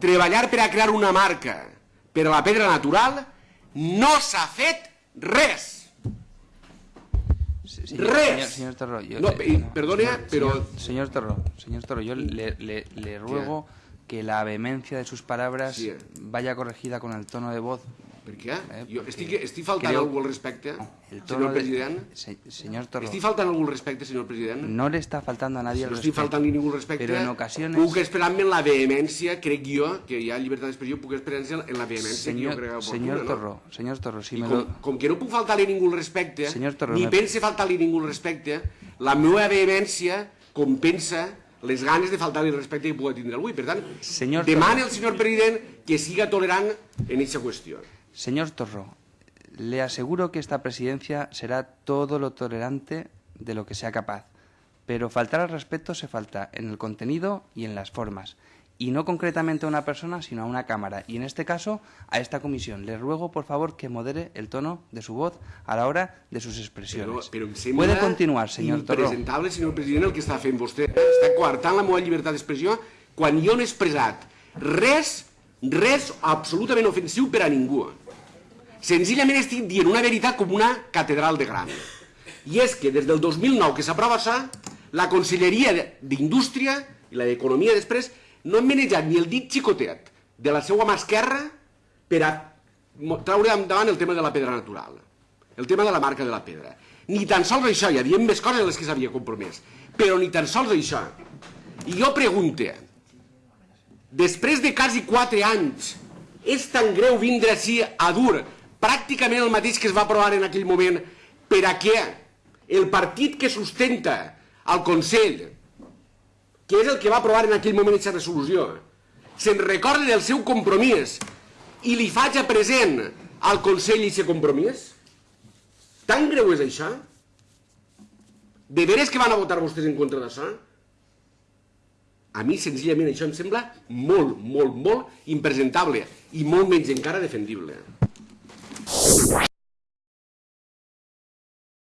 treballar per a crear una marca per a la pedra natural, no s'ha fet res. Sí, sí, Res. Señor, señor Torro, yo No, le- perdone, pero- Señor, señor Torro, señor Torro, yo le, le- le ruego que la vehemencia de sus palabras Sí. vaya corregida con el tono de voz. Per què? Eh, jo estic, estic faltant creo- algú al respecte, El tono senyor de- president? Se- señor Torro, Estic faltant algú al respecte, senyor president? no le está faltando a nadie no el estic respeto. faltant ningú al respecte. Pero en ocasiones... Puc esperar-me en la vehemència, crec jo, que hi ha llibertat d'expressió, puc esperar-me en la vehemència que jo crec señor no? Torro, señor Torro, si I me com, lo... com que no puc faltar-li ningú al respecte, Senyor Torro, ni me- pense faltar-li ningú al respecte, la meva vehemència compensa les ganes de faltar-li el respecte que pugui tindre avui. Per tant, Senyor Torro. al senyor president que siga tolerant en aquesta qüestió. Señor Torro, le aseguro que esta presidencia será todo lo tolerante de lo que sea capaz, pero faltar al respeto se falta en el contenido y en las formas, y no concretamente a una persona, sino a una Cámara, y en este caso a esta comisión. Le ruego, por favor, que modere el tono de su voz a la hora de sus expresiones. Puede continuar, señor Torro. impresentable, senyor president, el que està fent vostè. Està coartant la meva llibertat d'expressió quan jo no he expressat res, res absolutament ofensiu per a ningú. Senzillament estic dient una veritat com una catedral de gran. I és que des del 2009 que s'aprova això, la Conselleria d'Indústria i la d'Economia després no han manejat ni el dit xicotet de la seva mà esquerra per a traure endavant el tema de la pedra natural, el tema de la marca de la pedra. Ni tan sols això, hi havia més coses a les que s'havia compromès, però ni tan sols això. I jo pregunte, després de quasi 4 anys, és tan greu vindre així a dur pràcticament el mateix que es va aprovar en aquell moment per a què el partit que sustenta el Consell, que és el que va aprovar en aquell moment aquesta resolució, se'n recorda del seu compromís i li faig a present al Consell aquest compromís? Tan greu és això? De veres que van a votar vostès en contra d'això? A mi, senzillament, això em sembla molt, molt, molt impresentable i molt menys encara defendible.